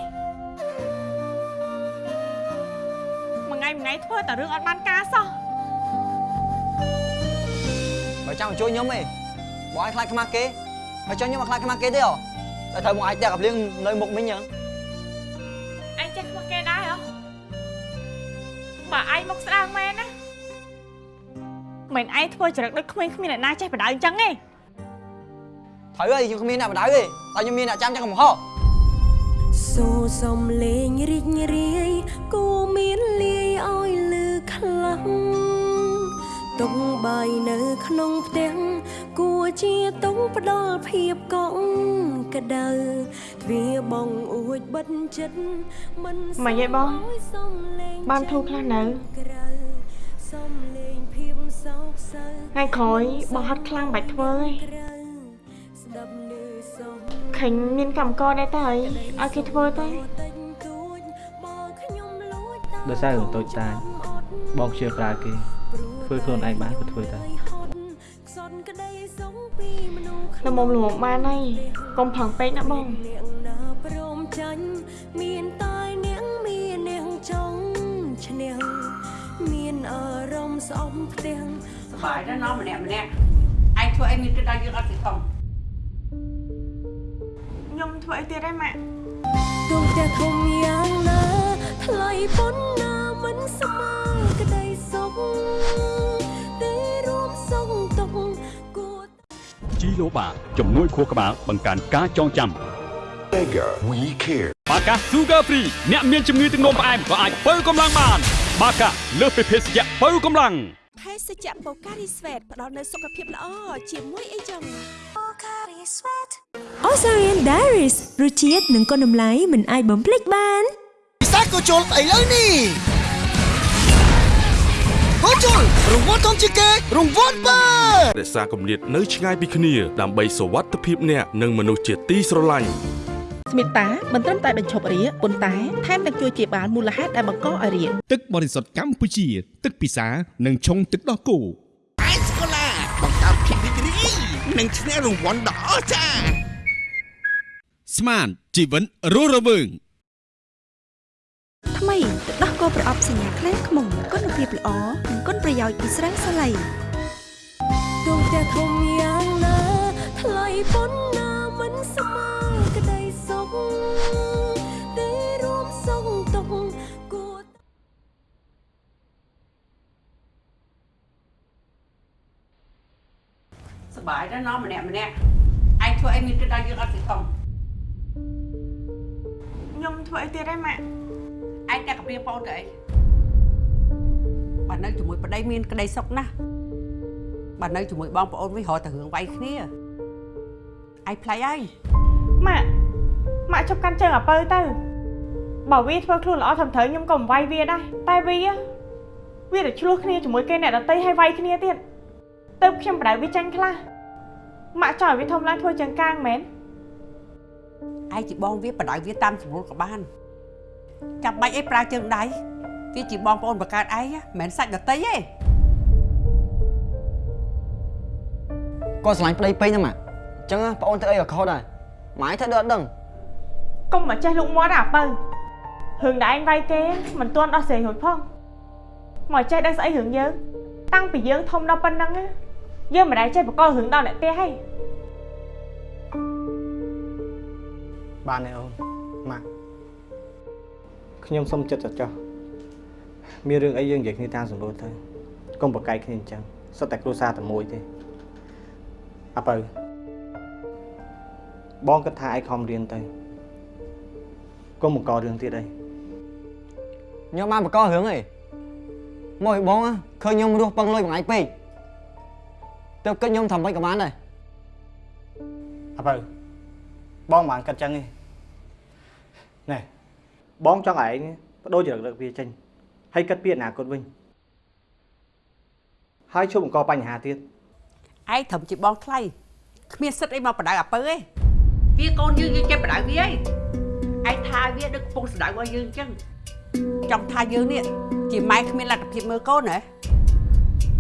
មួយថ្ងៃមួយថ្ងៃធ្វើតែរឿងអត់បានការសោះបើ ចង់ជួយខ្ញុំទេបងឯងខ្លាចខ្មាស់គេហើយចង់ខ្ញុំមកខ្លាចខ្មាស់គេទេហ៎តែត្រូវមកឯងតែកាប់លៀងនៅមុខមិញហ្នឹងឯងចេះខ្វះគេដែរហ៎បើឯងមកស្ដាងមែនណាមិនឯងធ្វើចរិតដូចក្មេងគ្មានអ្នកណាចេះបដៅអញ្ចឹងទេត្រូវហើយខ្ញុំគ្មានអ្នកបដៅទេតែខ្ញុំមានអ្នកចាំចឹងកំហុសសូសំលេងរីករាយគូមានលាយឲ្យលឺខ្លាំង តុងបាយនៅក្នុងផ្ទះគួរជាតុងផ្ដល់ភាពកក់ក្ដៅទ្វារបងអួចបិទចិត្តមិនម៉េចឯងបងឲ្យសំលេងបានធូរខ្លះនៅក្រៅសំលេងភាពសោកសៅថ្ងៃក្រោយបងហត់ខ្លាំងបាច់ធ្វើទេស្ដាប់លឺសំឃើញមានកម្មករដែរតើឲ្យគេធ្វើទៅដោយសាររឿងតូចតាចបងជឿប្រើគេ ធ្វើខ្លួនឯងបានក៏ធ្វើទៅខ្សត់ក្តីសងពីមនុស្សល្មមល្មមបានហើយកុំផឹងពេកណាបងនាងណាព្រមចាញ់មានតែនាងមាននាងចង់ឈ្នះមានអារម្មណ៍ស្អប់ផ្ទាំងសប្បាយណាស់ណោះម្នាក់ម្នាក់ឯងធ្វើអីមានគិតដល់យើងអត់ទេធំខ្ញុំធ្វើអីទៀតដែរម៉ាក់ទូតែធំ ជីឡូបាជំនួយខួរក្បាលបង្កើនការចងចាំ Mega We Care បាកា Sugar Free អ្នកមានជំងឺទឹកនោមផ្អែមក៏អាចបើកម្លាំងបាន បាកាលើសពីភេសជ្ជៈបើកម្លាំងភេសជ្ជៈបូការីស្វេតផ្ដល់នូវសុខភាពល្អជាមួយអីចឹងបូការីស្វេត Osarian Diaries រសជាតិនិងគុណតម្លៃមិនអាចបំភ្លេចបានពិសក៏ជុលស្អីលើនេះ ហូជុលរង្វាន់ធំជាងគេរង្វាន់បើរក្សាគម្លាតនៅឆ្ងាយពីគ្នា ដើម្បីសុវត្ថិភាពអ្នកនិងមនុស្សជាទីស្រឡាញ់ស្មិតាមិនត្រឹមតែបញ្ឈប់រាគប៉ុន្តែថែមទាំងជួយជាបាលមូលហេតុដែលបង្កឲ្យរាគទឹកបរិសុទ្ធកម្ពុជា ទឹកពិសានិងឆុងទឹកដោះគោអេសកូឡាបង្កើតភាពរីករាយនិងឈ្នះរង្វាន់ដ៏អស្ចារ្យស្មានជីវិតរស់រវើងថ្មីទឹ កដោះគោប្រអប់សញ្ញាខ្លាំងខ្មុំគុណភាពល្អនិងគុណប្រយោជន៍ពីស្រាសាឡៃទោះតែធំយ៉ាងណាថ្លៃប៉ុណ្ណាមិនស្មើក្តីសុខតែរួមសុខទុកគួរសប្បាយដែរណោះម្នាក់ម្នាក់ឯងធ្វើអីមានគិតដល់យើងអត់ពីធំខ្ញុំធ្វើអីទៀតដែរម៉ាក់ ឯងតែកំព្រាបងទៅអីបើនៅជាមួយប្តីមានក្តីសុខណាស់បើនៅជាមួយបងប្អូនវិញរកតែរឿងវាយគ្នាឯងផ្លៃហើយម៉ាក់ម៉ាក់ជប់កាន់ជើងអាពៅទៅបើវាធ្វើខ្លួនល្អត្រឹមត្រូវខ្ញុំក៏មិនវាយវាដែរតែវាវាទៅឆ្លោះគ្នាជាមួយគេអ្នកដតីឲ្យវាយគ្នាទៀតទៅខ្ញុំបដៅវាចាញ់ខ្លះម៉ាក់ចង់ឲ្យវាធំឡើងធ្វើចង្កាងមែនឯងជាបងវាបដៅវាតាមស្រួលក៏បាន ចាំបាច់អីប្រើជើងដៃវាជាបងប្អូនបង្កើតឯងមិនមែនសាច់ដតីទេគាត់ស្រឡាញ់ប្តីពេកណាម៉ាក់អញ្ចឹងប្អូនធ្វើអីក៏ខុសដែរម៉ែធ្វើដូចអត់ដឹងកុំមកចេះលុកមាត់អាពៅរឿងដែលឯងវាយគេមិនទាន់ដោះស្រាយរួចផងមកចេះដឹងស្អីរឿងយើងតាំងពីយើងធំដល់ប៉ុណ្ណឹងណាយើងមិនដែលចេះបកករឿងដល់អ្នកផ្ទះហីបានទេអូនម៉ាក់ ខ្ញុំសុំចិត្តចោះមានរឿងអីយើងនិយាយគ្នាតាមសម្រួលទៅកុំប្រកែកគ្នាអញ្ចឹងសុទ្ធតែគ្រួសារតែមួយទេអពៅបងគិតថាឯងខំរៀនទៅកុំបង្ករឿងទៀតអីខ្ញុំបានបកករឿងអីមកឲ្យបងឃើញខ្ញុំរស់ពឹងលុយមួយថ្ងៃពេកទៅគិតខ្ញុំធ្វើមិនក៏បានដែរអពៅបងមិនបានគិតចឹងទេណែ បងចង់ឯងបដូរចរិតលើកវាចេញហើយគិតពីអនាគតវិញហើយជួបបង្កបញ្ហាទៀតឯងត្រឹមជាបងថ្លៃគ្មានសិទ្ធអីមកបដៅអាពើទេវាកូនយើងយើងចេះបដៅវាឯងឯងថាវាដូចកំពុងស្ដៅរបស់យើងអញ្ចឹងចង់ថាយើងនេះជាម៉ែគ្មានលទ្ធភាពមើលកូនហ៎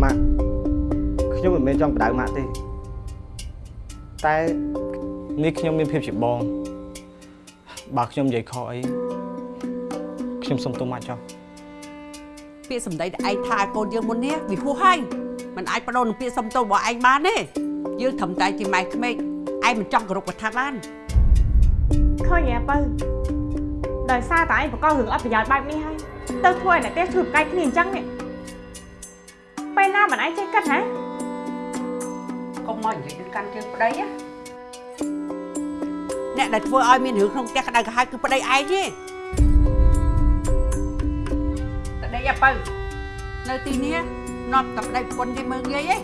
ម៉ាក់ខ្ញុំមិនមែនចង់បដៅម៉ាក់ទេតែនេះខ្ញុំមានភាពជាបងបើខ្ញុំនិយាយខុសអី ខ្ញុំសុំទោសម៉ាក់ចុះពាក្យសម្ដីដែលឯងថាឲ្យកូនយើងមុននេះវាហួសហើយมันអាចបដូរនឹងពាក្យសំទោសរបស់ឯងបានទេយើងត្រឹមតែជាម៉ែក្មេកឯងមិនចង់គោរពគាត់ថាបានឃើញទេបើដោយសារតែឯងបកករឿងអត់ប្រយោជន៍បែបនេះហើយទៅធ្វើឲ្យអ្នកផ្ទះជួយប្រកែកគ្នាអញ្ចឹងនេះពេលណាមិនឯងចេះគិតហ៎កុំមកនិយាយទៅកាន់ជើងប្តីណាអ្នកដែលធ្វើឲ្យមានរឿងក្នុងផ្ទះក្តៅក្រហាយគឺប្តីឯងទេ តែដេកអាបើនៅទីនេះនប់តែប្តីប្រពន្ធគេមើងងាយឯង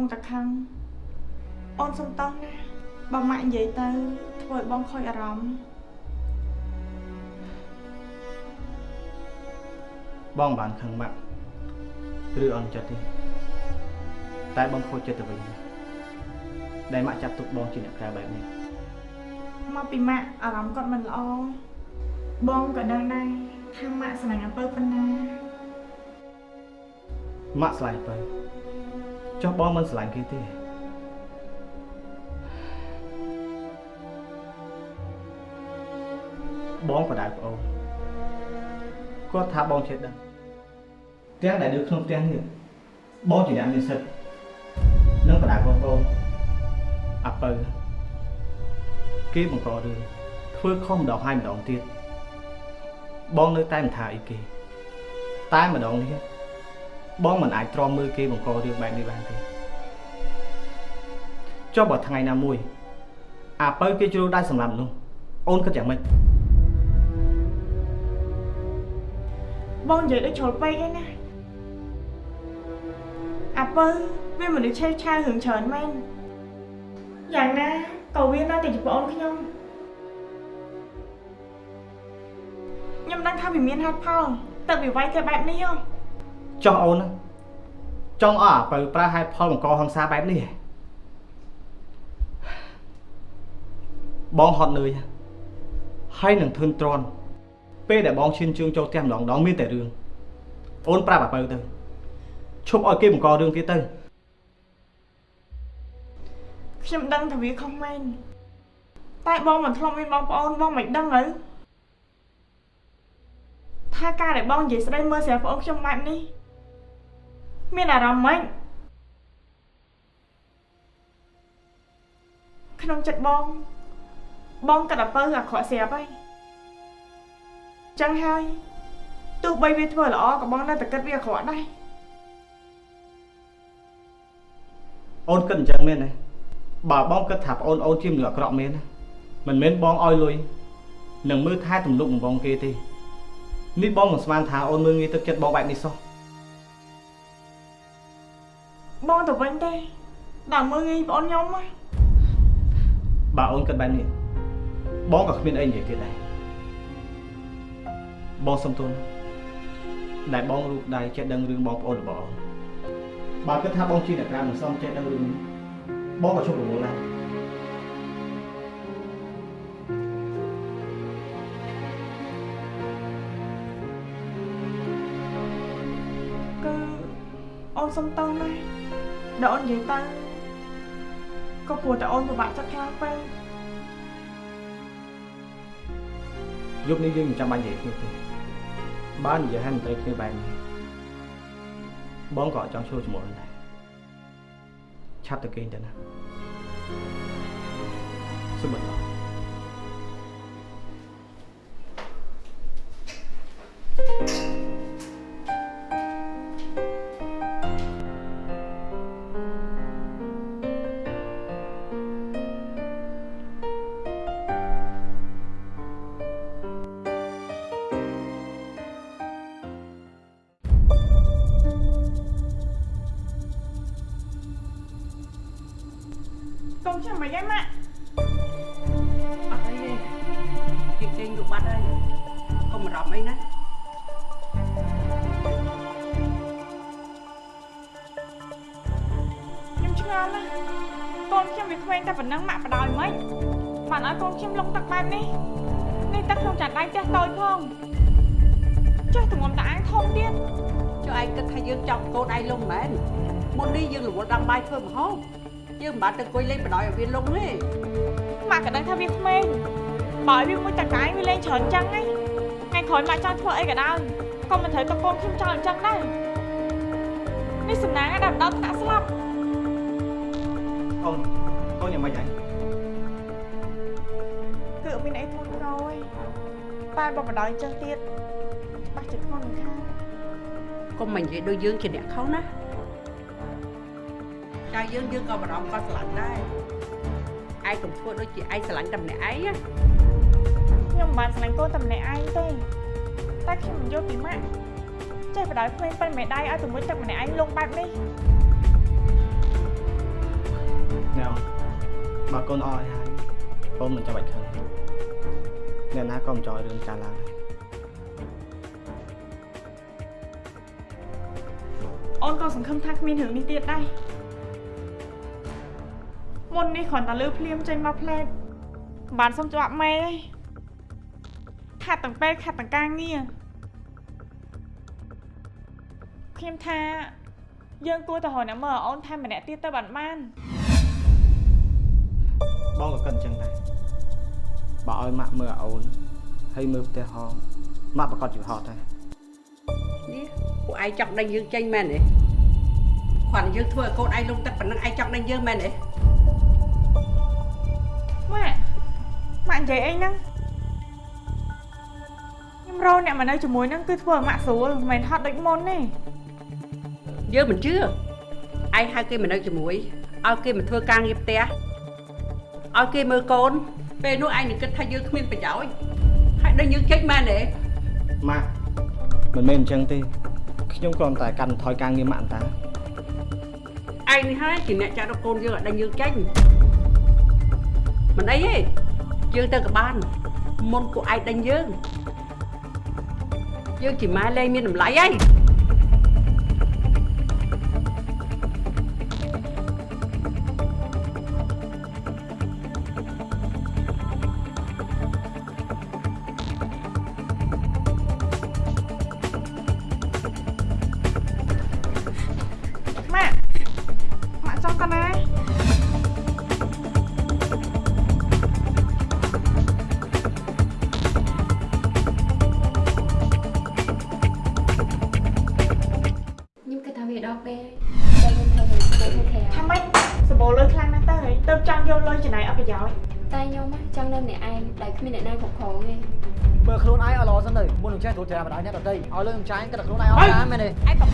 ពុងតែខឹងអូនសុំតោះណាបើម៉ាក់និយាយទៅធ្វើឲ្យបងខូចអារម្មណ៍បងមិនបានខឹងម៉ាក់ឬអន់ចិត្តទេតែបងខូចចិត្តទៅវិញដែលម៉ាក់ចាប់ទុកបងជាអ្នកក្រៅបែបនេះមកពីម៉ាក់អារម្មណ៍គាត់មិនល្អបងក៏ដឹងដែរថាម៉ាក់ស្រឡាញ់អំពើប៉ុណ្ណាម៉ាក់ស្រឡាញ់ទៅ ចុះបងមិនស្រឡាញ់គេទេបងបដៅប្អូនគាត់ថាបងចេះដឹងទាំងដែលនៅក្នុងផ្ទះនេះបងជាអ្នកមានសិទ្ធិនិងបដាកូនកូនអាពៅគេបង្ករឿងធ្វើខុសម្ដងហើយម្ដងទៀតបងនៅតែមិនថាអីគេតែម្ដងនេះ បងមិនអាចទ្រាំមើលគេបង្ករឿងបែបនេះបានទេចុះបើថ្ងៃណាមួយ អាពៅគេជ្រុលដៃសម្រាប់នោះអូនគិតយ៉ាងម៉េចបងនិយាយដូចជ្រុលពេកឯណាអាពៅវាមនុស្សឆេះឆាវរឿងច្រើនមែនយ៉ាងណាក៏វានៅតែជាប្អូនខ្ញុំខ្ញុំដឹងថាវាមានហេតុផលតែវាវាយតែបែបនេះហ៎ ចុះអូនណាចង់ឲ្យអាពៅប្រើហេតុផលបង្កហិង្សាបែបនេះហ៎បងហត់នឿយហើយនឹងធឿនទ្រាន់ពេលដែលបងឈានជើងចូលផ្ទះម្ដងម្ដងមានតែរឿងអូនប្រាប់អាពៅទៅឈប់ឲ្យគេបង្ករឿងទៀតទៅខ្ញុំដឹងថាវាខុសមែនតែបងមិនធ្លាប់មានបងប្អូនបងមិនដឹងទៅថាការដែលបងនិយាយស្ដីមើលស្រាប់ប្អូនខ្ញុំបែបនេះ មានអារម្មណ៍ម៉េចក្នុងចិត្តបង បងកាត់អាពៅអាក្រក់ស្រាប់ហើយចឹងហើយទោះបីវាធ្វើល្អក៏បងនៅតែគិតវាអាក្រក់ដែរអូនគិតអញ្ចឹងមែនទេបើបងគិតថាប្អូនអូនជាមនុស្សអាក្រក់មែនណាមិនមែនបងឲ្យលុយនឹងមើលថែទំនុកបំបងគេទេនេះបងមិនស្មានថាអូនមើលងាយទឹកចិត្តបងបែបនេះសោះ ទៅវិញទេដល់មើលងាយប្អូនខ្ញុំណាបើអូនគិតបែបនេះបងក៏គ្មានអីនិយាយទៀតដែរបងសុំទោសណាដែលបងរូបដៃចេះដឹងរឿងបងប្អូនរបស់អូនបើគិតថាបងជាអ្នកក្រៅមិនសមចេះដឹងរឿងនេះបងក៏ជប់រវល់ដែរគឺអូនសុំតោះណា ដល់អូននិយាយទៅក៏ព្រោះតែអូនពិបាកចិត្តខ្លាំងពេកយប់នេះយើងមិនចាំបាច់និយាយគ្នាទេបើនិយាយឲ្យមិនត្រូវគ្នាបែបនេះបងក៏អត់ចង់ចូលជាមួយអូនដែរឆាប់ទៅគេងទៅណាសុំបន្ទោ មិនបាច់ទៅអង្គុយលេងបដ ாய் ឲ្យវាលងទេម៉ាក់ក៏ដឹងថាវាក្មេងបើឲ្យវាមួយតកាយវាលេងច្រើនចឹងហីថ្ងៃក្រោយម៉ាក់ចង់ធ្វើអីក៏ដោយក៏មិនត្រូវទៅកូនខ្ញុំចង់អញ្ចឹងដែរនេះសំណាងណាស់ដល់ថ្នាក់ស្លាប់អូនអូនយ៉ាងម៉េចហើយគឺអត់មានអីធ្ងន់ធ្ងរទេតែបើបដ ாய் ចឹងទៀតច្បាស់ជាធ្ងន់មិនខានកុំមិននិយាយដូចយើងជាអ្នកខុសណា ចាយើងយើងក៏បារម្ភក៏ស្រឡាញ់ដែរឯងកុំធ្វើដូចជាឯងស្រឡាញ់តែម្នាក់ឯងណាខ្ញុំមិនបានស្រឡាញ់កូនតែម្នាក់ឯងទេតែខ្ញុំមិនយល់ពីម៉ាក់ចេះបដ ாய் ក្មេងប៉ិនមេដៃឲ្យទៅមួយទឹកម្នាក់ឯងលងបែបនេះណែអូនបើកូនអស់ឲ្យហើយអូនមិនចាំបាច់ខឹងអ្នកណាក៏មិនចង់ឲ្យរឿងចាស់ឡើងដែរអូនក៏សង្ឃឹមថាគ្មានរឿងនេះទៀតដែរ មុននេះគ្រាន់តែលឺភ្លាមចេញមកផ្លែតមិនបានសុំច្បាប់ម៉ែទេខាត់ទាំងពេលខាត់ទាំងការងារខ្ញុំថាយើងគួរតែរកអ្នកមើលឲ្យអូនថែមម្នាក់ទៀតទៅបានបានបងក៏គិតអញ្ចឹងដែរបើឲ្យម៉ាក់មើលឲ្យអូនហើយមើលផ្ទះហងម៉ាក់ប្រកាសជាហត់ដែរនេះពួកឯងចង់ដេញយើងចេញមែនទេគាត់យើងធ្វើឲ្យកូនឯងលងទឹកប៉ុណ្ណឹងឯងចង់ដេញយើងមែនទេ ម៉ាក់និយាយអីហ្នឹងខ្ញុំរកអ្នកមកនៅជាមួយហ្នឹងគឺធ្វើឲ្យម៉ាក់ស្រួលមិនមែនហត់ដូចមុនទេយើងមិនជឿឯងហៅគេមកនៅជាមួយឲ្យគេមកធ្វើការងារផ្ទះឲ្យគេមើលកូន ពេលនោះឯងនឹងគិតថាយើងគ្មានប្រយោជន៍ហើយដល់យើងចេញមែនទេម៉ាក់មិនមែនអញ្ចឹងទេខ្ញុំគ្រាន់តែកាត់បន្ថយការងារម៉ាក់អន្តាឯងនេះហើយជាអ្នកចាត់រកកូនយើងឲ្យដល់យើងចេញមិនអីទេ យើងទៅក៏បានមុនពួកឯងដេញយើងយើងជាម៉ែលែងមានតម្លៃហើយ ចេះត្រួតត្រាបណ្ដោយអ្នកដទៃឲ្យលុយខ្ញុំចាយគិតតែខ្លួនឯងអត់បានមែនទេឯង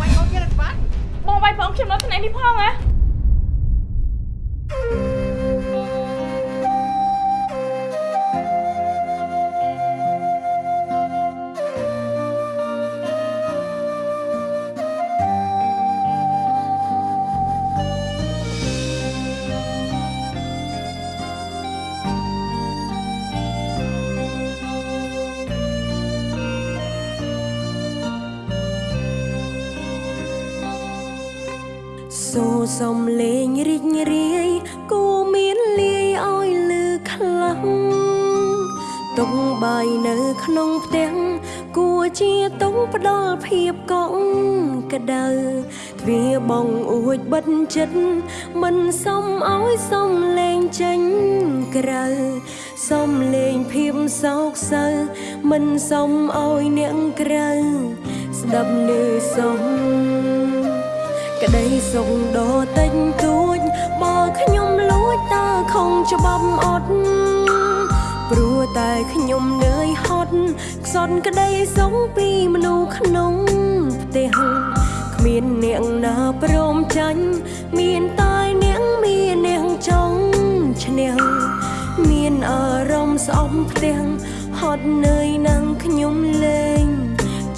សូរសំលេងរីករាយគូមានលាយឲ្យលឺខ្លាំងតុងបាយនៅក្នុងផ្ទះគួរជាតុងផ្ដល់ភាពកក់ក្ដៅទ្វារបងអួចបិទចិត្តមិនសមឲ្យសំលេងចេញក្រៅសំលេងភាពសោកសៅមិនសមឲ្យអ្នកក្រៅស្ដាប់នៅសំក្តី សុខដ៏តិចតួចបើខ្ញុំលួចតើខំច្បាប់អត់ព្រោះតែខ្ញុំនឿយហត់ខ្សត់ក្តីសុខពីមនុស្សក្នុងផ្ទះគ្មានអ្នកណាព្រមចាញ់មានតែអ្នកមានអ្នកចង់ឈ្នះមានអារម្មណ៍ស្អប់ផ្ទះហត់នឿយនឹងខ្ញុំលេង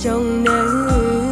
ចង់នៅ